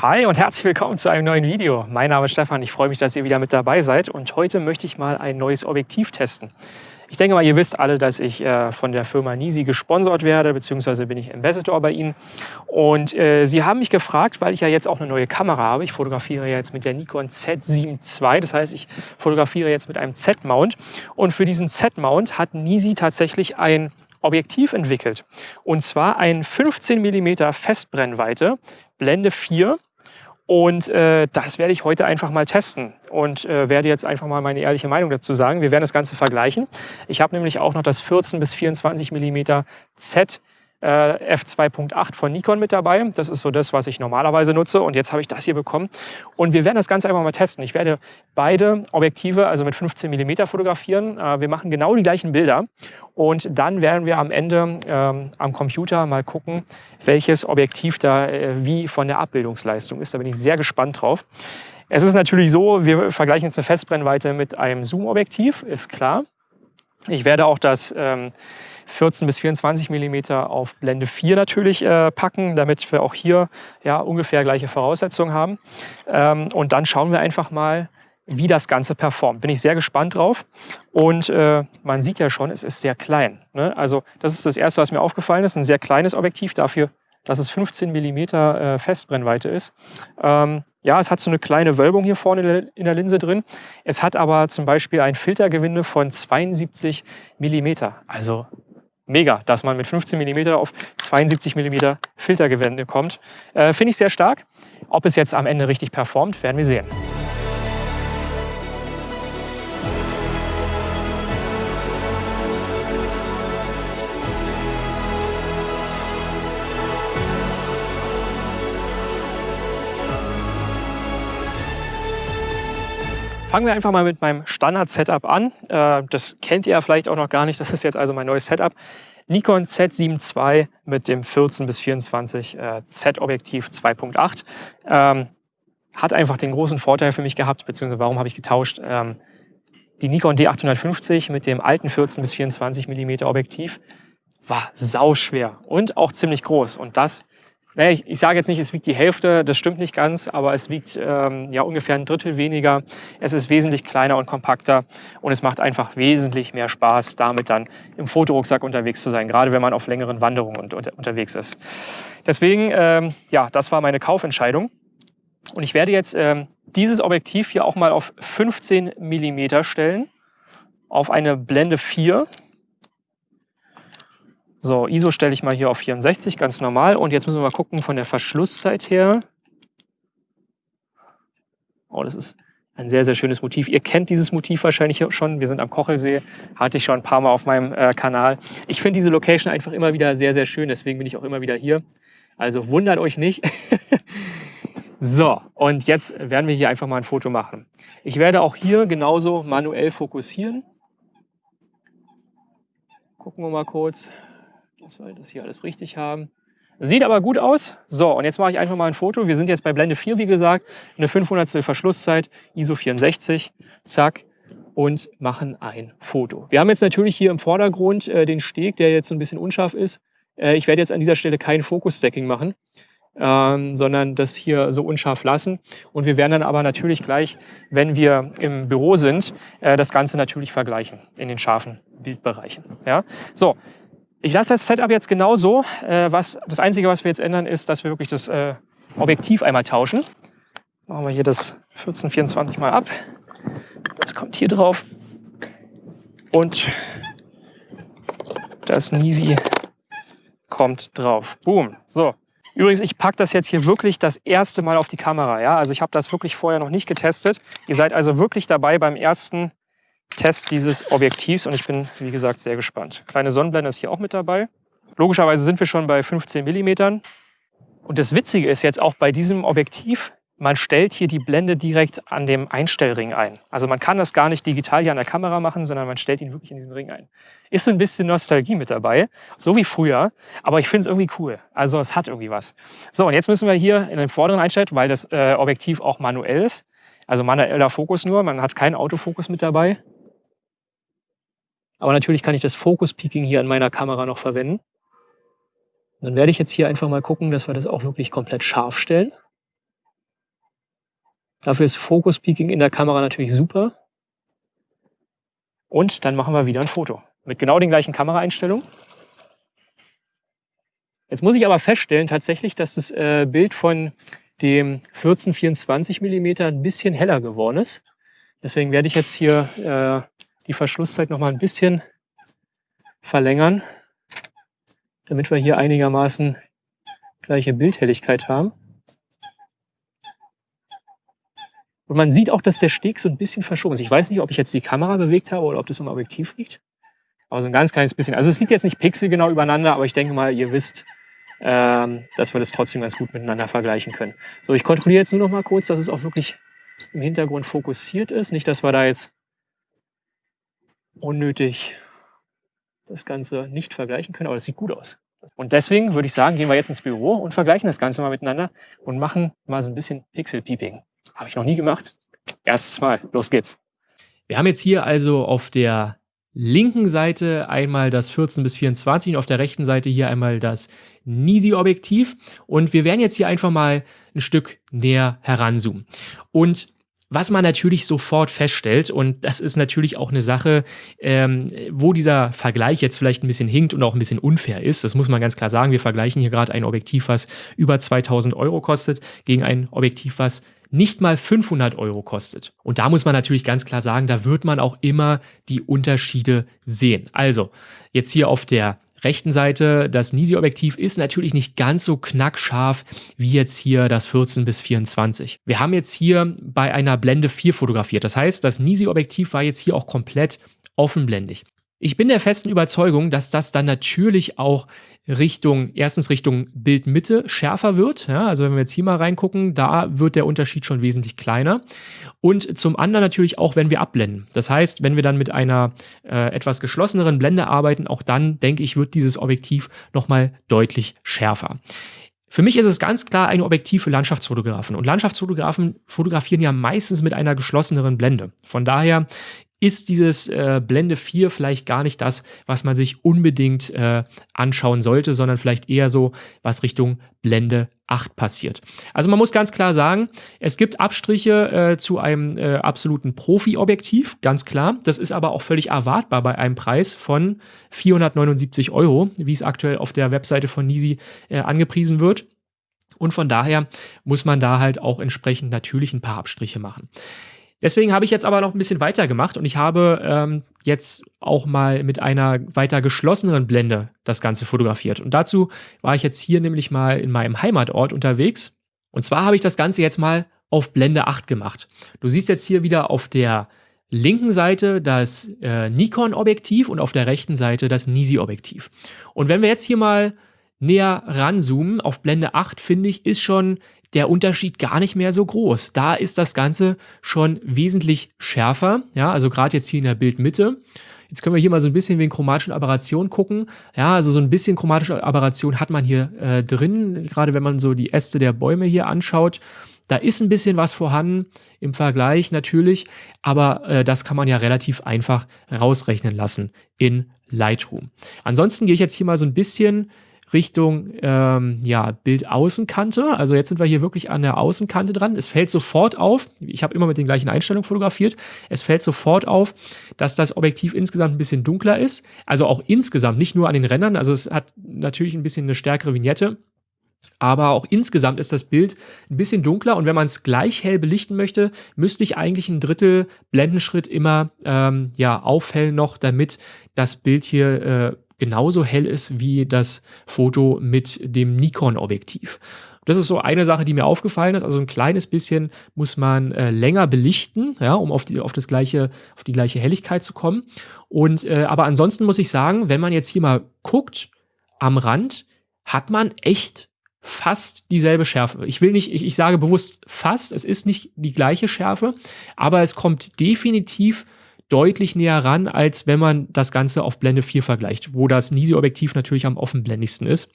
Hi und herzlich willkommen zu einem neuen Video. Mein Name ist Stefan, ich freue mich, dass ihr wieder mit dabei seid und heute möchte ich mal ein neues Objektiv testen. Ich denke mal, ihr wisst alle, dass ich äh, von der Firma Nisi gesponsert werde, beziehungsweise bin ich Ambassador bei ihnen. Und äh, sie haben mich gefragt, weil ich ja jetzt auch eine neue Kamera habe. Ich fotografiere jetzt mit der Nikon Z7 II, das heißt, ich fotografiere jetzt mit einem Z-Mount. Und für diesen Z-Mount hat Nisi tatsächlich ein Objektiv entwickelt. Und zwar ein 15 mm Festbrennweite, Blende 4. Und äh, das werde ich heute einfach mal testen und äh, werde jetzt einfach mal meine ehrliche Meinung dazu sagen. Wir werden das Ganze vergleichen. Ich habe nämlich auch noch das 14 bis 24 mm Z äh, f2.8 von Nikon mit dabei. Das ist so das, was ich normalerweise nutze. Und jetzt habe ich das hier bekommen. Und wir werden das Ganze einfach mal testen. Ich werde beide Objektive, also mit 15 mm fotografieren. Äh, wir machen genau die gleichen Bilder. Und dann werden wir am Ende ähm, am Computer mal gucken, welches Objektiv da äh, wie von der Abbildungsleistung ist. Da bin ich sehr gespannt drauf. Es ist natürlich so, wir vergleichen jetzt eine Festbrennweite mit einem Zoom-Objektiv, ist klar. Ich werde auch das ähm, 14 bis 24 mm auf Blende 4 natürlich äh, packen, damit wir auch hier ja, ungefähr gleiche Voraussetzungen haben. Ähm, und dann schauen wir einfach mal, wie das Ganze performt. Bin ich sehr gespannt drauf. Und äh, man sieht ja schon, es ist sehr klein. Ne? Also das ist das Erste, was mir aufgefallen ist. Ein sehr kleines Objektiv dafür, dass es 15 mm äh, Festbrennweite ist. Ähm, ja, es hat so eine kleine Wölbung hier vorne in der Linse drin. Es hat aber zum Beispiel ein Filtergewinde von 72 mm. Also mega, dass man mit 15 mm auf 72 mm Filtergewinde kommt. Äh, Finde ich sehr stark. Ob es jetzt am Ende richtig performt, werden wir sehen. Fangen wir einfach mal mit meinem Standard-Setup an. Äh, das kennt ihr ja vielleicht auch noch gar nicht. Das ist jetzt also mein neues Setup. Nikon Z7 II mit dem 14 bis 24 äh, Z-Objektiv 2.8. Ähm, hat einfach den großen Vorteil für mich gehabt, beziehungsweise warum habe ich getauscht. Ähm, die Nikon D850 mit dem alten 14 bis 24 mm Objektiv war sauschwer und auch ziemlich groß. Und das naja, ich, ich sage jetzt nicht, es wiegt die Hälfte, das stimmt nicht ganz, aber es wiegt ähm, ja ungefähr ein Drittel weniger. Es ist wesentlich kleiner und kompakter und es macht einfach wesentlich mehr Spaß, damit dann im Fotorucksack unterwegs zu sein, gerade wenn man auf längeren Wanderungen unter, unterwegs ist. Deswegen, ähm, ja, das war meine Kaufentscheidung. Und ich werde jetzt ähm, dieses Objektiv hier auch mal auf 15 mm stellen, auf eine Blende 4 so, ISO stelle ich mal hier auf 64, ganz normal. Und jetzt müssen wir mal gucken von der Verschlusszeit her. Oh, das ist ein sehr, sehr schönes Motiv. Ihr kennt dieses Motiv wahrscheinlich schon. Wir sind am Kochelsee, hatte ich schon ein paar Mal auf meinem äh, Kanal. Ich finde diese Location einfach immer wieder sehr, sehr schön. Deswegen bin ich auch immer wieder hier. Also wundert euch nicht. so, und jetzt werden wir hier einfach mal ein Foto machen. Ich werde auch hier genauso manuell fokussieren. Gucken wir mal kurz dass wir das hier alles richtig haben. Sieht aber gut aus. So, und jetzt mache ich einfach mal ein Foto. Wir sind jetzt bei Blende 4, wie gesagt, eine 500 Verschlusszeit, ISO 64, zack, und machen ein Foto. Wir haben jetzt natürlich hier im Vordergrund äh, den Steg, der jetzt so ein bisschen unscharf ist. Äh, ich werde jetzt an dieser Stelle kein Fokus-Stacking machen, ähm, sondern das hier so unscharf lassen. Und wir werden dann aber natürlich gleich, wenn wir im Büro sind, äh, das Ganze natürlich vergleichen in den scharfen Bildbereichen. Ja? So, ich lasse das Setup jetzt genauso. Äh, was, das Einzige, was wir jetzt ändern, ist, dass wir wirklich das äh, Objektiv einmal tauschen. Machen wir hier das 1424 mal ab. Das kommt hier drauf. Und das Nisi kommt drauf. Boom. So. Übrigens, ich packe das jetzt hier wirklich das erste Mal auf die Kamera. Ja? Also ich habe das wirklich vorher noch nicht getestet. Ihr seid also wirklich dabei beim ersten Test dieses Objektivs und ich bin, wie gesagt, sehr gespannt. Kleine Sonnenblende ist hier auch mit dabei. Logischerweise sind wir schon bei 15 mm. Und das Witzige ist jetzt auch bei diesem Objektiv, man stellt hier die Blende direkt an dem Einstellring ein. Also man kann das gar nicht digital hier an der Kamera machen, sondern man stellt ihn wirklich in diesem Ring ein. Ist so ein bisschen Nostalgie mit dabei, so wie früher, aber ich finde es irgendwie cool. Also es hat irgendwie was. So, und jetzt müssen wir hier in den vorderen einstellen, weil das äh, Objektiv auch manuell ist. Also manueller Fokus nur, man hat keinen Autofokus mit dabei. Aber natürlich kann ich das Focus Peaking hier an meiner Kamera noch verwenden. dann werde ich jetzt hier einfach mal gucken, dass wir das auch wirklich komplett scharf stellen. Dafür ist Focus Peaking in der Kamera natürlich super. Und dann machen wir wieder ein Foto. Mit genau den gleichen Kameraeinstellungen. Jetzt muss ich aber feststellen tatsächlich, dass das äh, Bild von dem 1424 mm ein bisschen heller geworden ist. Deswegen werde ich jetzt hier äh, die Verschlusszeit noch mal ein bisschen verlängern, damit wir hier einigermaßen gleiche Bildhelligkeit haben. Und man sieht auch, dass der Steg so ein bisschen verschoben ist. Ich weiß nicht, ob ich jetzt die Kamera bewegt habe oder ob das im Objektiv liegt. Aber so ein ganz kleines bisschen. Also es liegt jetzt nicht pixelgenau übereinander, aber ich denke mal, ihr wisst, ähm, dass wir das trotzdem ganz gut miteinander vergleichen können. So, ich kontrolliere jetzt nur noch mal kurz, dass es auch wirklich im Hintergrund fokussiert ist. Nicht, dass wir da jetzt unnötig das Ganze nicht vergleichen können, aber das sieht gut aus. Und deswegen würde ich sagen, gehen wir jetzt ins Büro und vergleichen das Ganze mal miteinander und machen mal so ein bisschen Pixel-Peeping. Habe ich noch nie gemacht. Erstes Mal. Los geht's. Wir haben jetzt hier also auf der linken Seite einmal das 14 bis 24 und auf der rechten Seite hier einmal das Nisi-Objektiv. Und wir werden jetzt hier einfach mal ein Stück näher heranzoomen. Und was man natürlich sofort feststellt, und das ist natürlich auch eine Sache, ähm, wo dieser Vergleich jetzt vielleicht ein bisschen hinkt und auch ein bisschen unfair ist, das muss man ganz klar sagen. Wir vergleichen hier gerade ein Objektiv, was über 2000 Euro kostet, gegen ein Objektiv, was nicht mal 500 Euro kostet. Und da muss man natürlich ganz klar sagen, da wird man auch immer die Unterschiede sehen. Also jetzt hier auf der rechten Seite, das Nisi-Objektiv ist natürlich nicht ganz so knackscharf wie jetzt hier das 14 bis 24. Wir haben jetzt hier bei einer Blende 4 fotografiert. Das heißt, das Nisi-Objektiv war jetzt hier auch komplett offenblendig. Ich bin der festen Überzeugung, dass das dann natürlich auch Richtung, erstens Richtung Bildmitte schärfer wird. Ja, also wenn wir jetzt hier mal reingucken, da wird der Unterschied schon wesentlich kleiner. Und zum anderen natürlich auch, wenn wir abblenden. Das heißt, wenn wir dann mit einer äh, etwas geschlosseneren Blende arbeiten, auch dann, denke ich, wird dieses Objektiv nochmal deutlich schärfer. Für mich ist es ganz klar ein Objektiv für Landschaftsfotografen. Und Landschaftsfotografen fotografieren ja meistens mit einer geschlosseneren Blende. Von daher ist dieses äh, Blende 4 vielleicht gar nicht das, was man sich unbedingt äh, anschauen sollte, sondern vielleicht eher so, was Richtung Blende 8 passiert. Also man muss ganz klar sagen, es gibt Abstriche äh, zu einem äh, absoluten Profi-Objektiv, ganz klar. Das ist aber auch völlig erwartbar bei einem Preis von 479 Euro, wie es aktuell auf der Webseite von Nisi äh, angepriesen wird. Und von daher muss man da halt auch entsprechend natürlich ein paar Abstriche machen. Deswegen habe ich jetzt aber noch ein bisschen weiter gemacht und ich habe ähm, jetzt auch mal mit einer weiter geschlosseneren Blende das Ganze fotografiert. Und dazu war ich jetzt hier nämlich mal in meinem Heimatort unterwegs. Und zwar habe ich das Ganze jetzt mal auf Blende 8 gemacht. Du siehst jetzt hier wieder auf der linken Seite das äh, Nikon-Objektiv und auf der rechten Seite das Nisi-Objektiv. Und wenn wir jetzt hier mal näher ranzoomen auf Blende 8, finde ich, ist schon der Unterschied gar nicht mehr so groß. Da ist das Ganze schon wesentlich schärfer. Ja, also gerade jetzt hier in der Bildmitte. Jetzt können wir hier mal so ein bisschen wegen chromatischen Aberrationen gucken. Ja, also so ein bisschen chromatische Aberration hat man hier äh, drin, gerade wenn man so die Äste der Bäume hier anschaut. Da ist ein bisschen was vorhanden im Vergleich natürlich, aber äh, das kann man ja relativ einfach rausrechnen lassen in Lightroom. Ansonsten gehe ich jetzt hier mal so ein bisschen Richtung ähm, ja, Bildaußenkante. Also jetzt sind wir hier wirklich an der Außenkante dran. Es fällt sofort auf, ich habe immer mit den gleichen Einstellungen fotografiert, es fällt sofort auf, dass das Objektiv insgesamt ein bisschen dunkler ist. Also auch insgesamt, nicht nur an den Rändern. Also es hat natürlich ein bisschen eine stärkere Vignette. Aber auch insgesamt ist das Bild ein bisschen dunkler und wenn man es gleich hell belichten möchte, müsste ich eigentlich ein Drittel Blendenschritt immer ähm, ja, aufhellen noch, damit das Bild hier äh, genauso hell ist wie das Foto mit dem Nikon-Objektiv. Das ist so eine Sache, die mir aufgefallen ist. Also ein kleines bisschen muss man äh, länger belichten, ja, um auf die, auf, das gleiche, auf die gleiche Helligkeit zu kommen. Und, äh, aber ansonsten muss ich sagen, wenn man jetzt hier mal guckt, am Rand, hat man echt fast dieselbe Schärfe. Ich will nicht, ich, ich sage bewusst fast, es ist nicht die gleiche Schärfe, aber es kommt definitiv deutlich näher ran, als wenn man das Ganze auf Blende 4 vergleicht, wo das Nisi-Objektiv natürlich am offenblendigsten ist.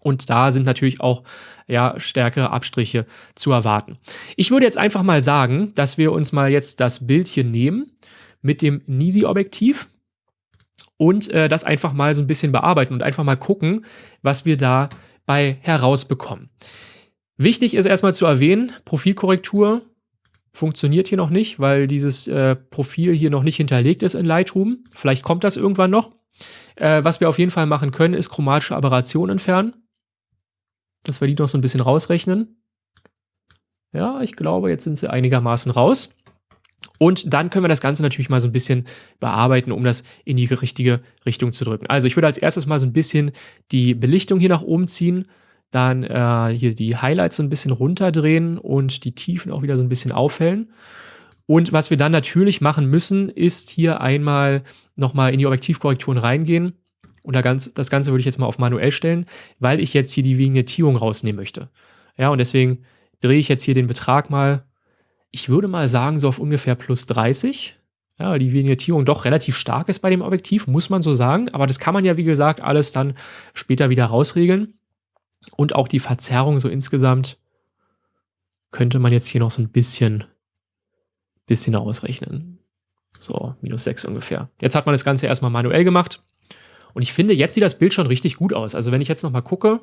Und da sind natürlich auch ja, stärkere Abstriche zu erwarten. Ich würde jetzt einfach mal sagen, dass wir uns mal jetzt das Bild hier nehmen mit dem Nisi-Objektiv und äh, das einfach mal so ein bisschen bearbeiten und einfach mal gucken, was wir da bei herausbekommen. Wichtig ist erstmal zu erwähnen, Profilkorrektur funktioniert hier noch nicht, weil dieses äh, Profil hier noch nicht hinterlegt ist in Lightroom. Vielleicht kommt das irgendwann noch. Äh, was wir auf jeden Fall machen können, ist chromatische Aberration entfernen. Dass wir die noch so ein bisschen rausrechnen. Ja, ich glaube, jetzt sind sie einigermaßen raus. Und dann können wir das Ganze natürlich mal so ein bisschen bearbeiten, um das in die richtige Richtung zu drücken. Also ich würde als erstes mal so ein bisschen die Belichtung hier nach oben ziehen, dann äh, hier die Highlights so ein bisschen runterdrehen und die Tiefen auch wieder so ein bisschen aufhellen. Und was wir dann natürlich machen müssen, ist hier einmal nochmal in die Objektivkorrekturen reingehen. Und das Ganze würde ich jetzt mal auf manuell stellen, weil ich jetzt hier die Vignettierung rausnehmen möchte. Ja, und deswegen drehe ich jetzt hier den Betrag mal ich würde mal sagen, so auf ungefähr plus 30. Ja, die Vignettierung doch relativ stark ist bei dem Objektiv, muss man so sagen. Aber das kann man ja, wie gesagt, alles dann später wieder rausregeln. Und auch die Verzerrung so insgesamt könnte man jetzt hier noch so ein bisschen, bisschen ausrechnen. So, minus 6 ungefähr. Jetzt hat man das Ganze erstmal manuell gemacht. Und ich finde, jetzt sieht das Bild schon richtig gut aus. Also wenn ich jetzt nochmal gucke,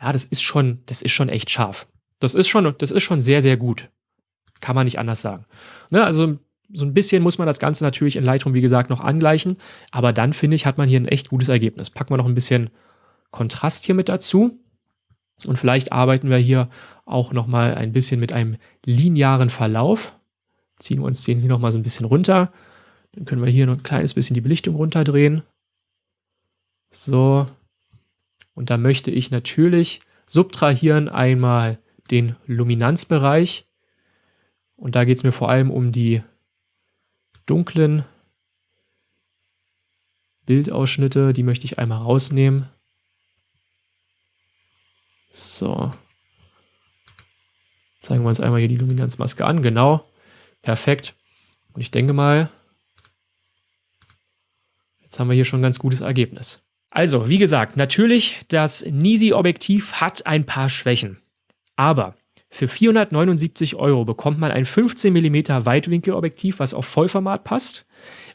ja, das ist schon, das ist schon echt scharf. Das ist schon, das ist schon sehr, sehr gut. Kann man nicht anders sagen. Ne, also so ein bisschen muss man das Ganze natürlich in Lightroom, wie gesagt, noch angleichen. Aber dann, finde ich, hat man hier ein echt gutes Ergebnis. Packen wir noch ein bisschen Kontrast hier mit dazu. Und vielleicht arbeiten wir hier auch noch mal ein bisschen mit einem linearen Verlauf. Ziehen wir uns den hier noch mal so ein bisschen runter. Dann können wir hier noch ein kleines bisschen die Belichtung runterdrehen. So. Und da möchte ich natürlich subtrahieren einmal den Luminanzbereich und da geht es mir vor allem um die dunklen Bildausschnitte. Die möchte ich einmal rausnehmen. So. Zeigen wir uns einmal hier die Luminanzmaske an. Genau. Perfekt. Und ich denke mal, jetzt haben wir hier schon ein ganz gutes Ergebnis. Also, wie gesagt, natürlich, das Nisi-Objektiv hat ein paar Schwächen. Aber für 479 Euro bekommt man ein 15 mm Weitwinkelobjektiv, was auf Vollformat passt,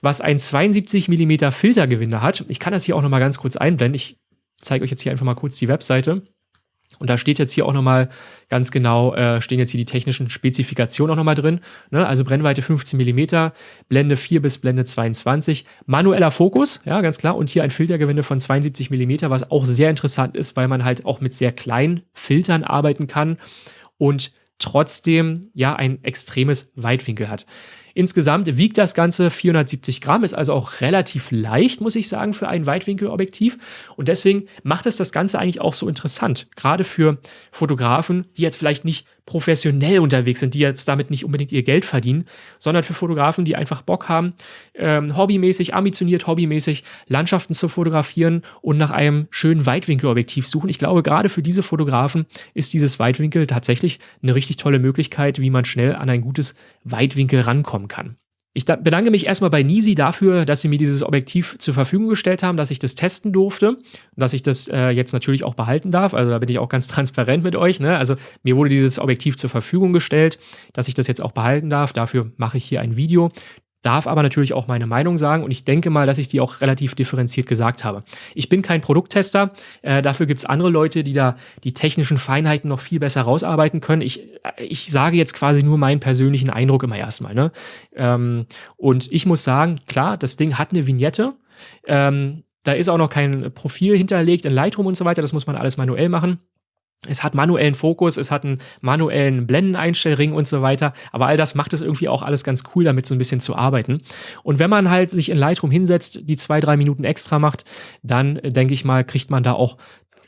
was ein 72 mm Filtergewinde hat. Ich kann das hier auch nochmal ganz kurz einblenden. Ich zeige euch jetzt hier einfach mal kurz die Webseite. Und da steht jetzt hier auch nochmal ganz genau, äh, stehen jetzt hier die technischen Spezifikationen auch nochmal drin. Ne? Also Brennweite 15 mm, Blende 4 bis Blende 22, manueller Fokus, ja, ganz klar. Und hier ein Filtergewinde von 72 mm, was auch sehr interessant ist, weil man halt auch mit sehr kleinen Filtern arbeiten kann und trotzdem ja ein extremes Weitwinkel hat. Insgesamt wiegt das Ganze 470 Gramm, ist also auch relativ leicht, muss ich sagen, für ein Weitwinkelobjektiv. Und deswegen macht es das Ganze eigentlich auch so interessant. Gerade für Fotografen, die jetzt vielleicht nicht professionell unterwegs sind, die jetzt damit nicht unbedingt ihr Geld verdienen, sondern für Fotografen, die einfach Bock haben, ähm, hobbymäßig, ambitioniert hobbymäßig Landschaften zu fotografieren und nach einem schönen Weitwinkelobjektiv suchen. Ich glaube, gerade für diese Fotografen ist dieses Weitwinkel tatsächlich eine richtig tolle Möglichkeit, wie man schnell an ein gutes Weitwinkel rankommt haben kann. Ich bedanke mich erstmal bei Nisi dafür, dass sie mir dieses Objektiv zur Verfügung gestellt haben, dass ich das testen durfte und dass ich das äh, jetzt natürlich auch behalten darf. Also da bin ich auch ganz transparent mit euch. Ne? Also mir wurde dieses Objektiv zur Verfügung gestellt, dass ich das jetzt auch behalten darf. Dafür mache ich hier ein Video darf aber natürlich auch meine Meinung sagen und ich denke mal, dass ich die auch relativ differenziert gesagt habe. Ich bin kein Produkttester, äh, dafür gibt es andere Leute, die da die technischen Feinheiten noch viel besser rausarbeiten können. Ich, äh, ich sage jetzt quasi nur meinen persönlichen Eindruck immer erstmal. Ne? Ähm, und ich muss sagen, klar, das Ding hat eine Vignette. Ähm, da ist auch noch kein Profil hinterlegt in Lightroom und so weiter, das muss man alles manuell machen. Es hat manuellen Fokus, es hat einen manuellen Blendeneinstellring und so weiter. Aber all das macht es irgendwie auch alles ganz cool, damit so ein bisschen zu arbeiten. Und wenn man halt sich in Lightroom hinsetzt, die zwei, drei Minuten extra macht, dann äh, denke ich mal, kriegt man da auch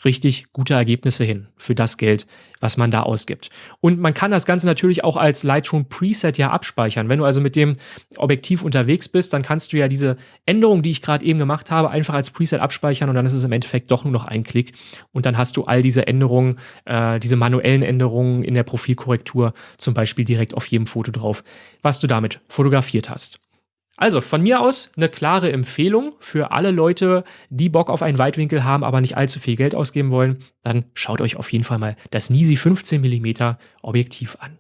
richtig gute Ergebnisse hin für das Geld, was man da ausgibt. Und man kann das Ganze natürlich auch als Lightroom Preset ja abspeichern. Wenn du also mit dem Objektiv unterwegs bist, dann kannst du ja diese Änderung, die ich gerade eben gemacht habe, einfach als Preset abspeichern und dann ist es im Endeffekt doch nur noch ein Klick und dann hast du all diese Änderungen, äh, diese manuellen Änderungen in der Profilkorrektur zum Beispiel direkt auf jedem Foto drauf, was du damit fotografiert hast. Also von mir aus eine klare Empfehlung für alle Leute, die Bock auf einen Weitwinkel haben, aber nicht allzu viel Geld ausgeben wollen. Dann schaut euch auf jeden Fall mal das Nisi 15 mm Objektiv an.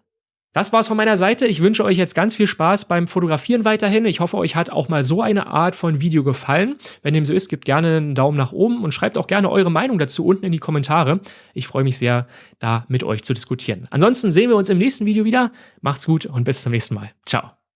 Das war's von meiner Seite. Ich wünsche euch jetzt ganz viel Spaß beim Fotografieren weiterhin. Ich hoffe, euch hat auch mal so eine Art von Video gefallen. Wenn dem so ist, gebt gerne einen Daumen nach oben und schreibt auch gerne eure Meinung dazu unten in die Kommentare. Ich freue mich sehr, da mit euch zu diskutieren. Ansonsten sehen wir uns im nächsten Video wieder. Macht's gut und bis zum nächsten Mal. Ciao.